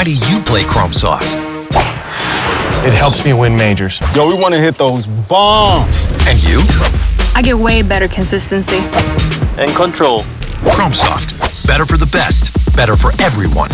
Why do you play Chrome Soft? It helps me win majors. Yo, we want to hit those bombs. And you? I get way better consistency. And control. Chrome Soft. Better for the best. Better for everyone.